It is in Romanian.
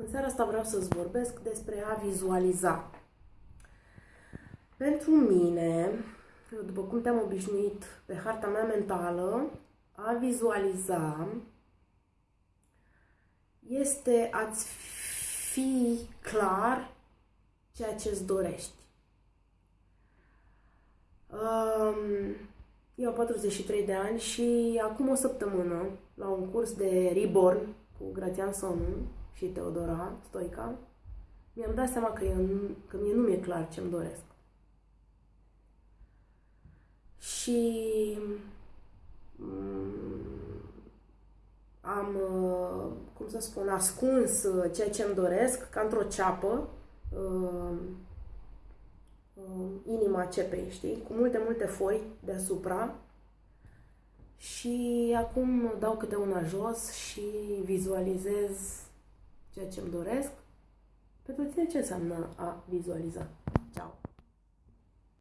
În seara asta vreau să-ți vorbesc despre a vizualiza. Pentru mine, după cum te-am obișnuit pe harta mea mentală, a vizualiza este a-ți fi clar ceea ce îți dorești. Eu am 43 de ani și acum o săptămână, la un curs de Reborn cu Grațian Sonu și Teodora Stoica, mi-am dat seama că, eu, că mie nu mi-e clar ce-mi doresc. Și mm, am, uh, cum să spun, ascuns uh, ceea ce îmi doresc, ca într-o ceapă, uh, inima cepei, știi, cu multe, multe foi deasupra și acum dau câte una jos și vizualizez ceea ce îmi doresc. Pentru tine ce înseamnă a vizualiza? Ciao!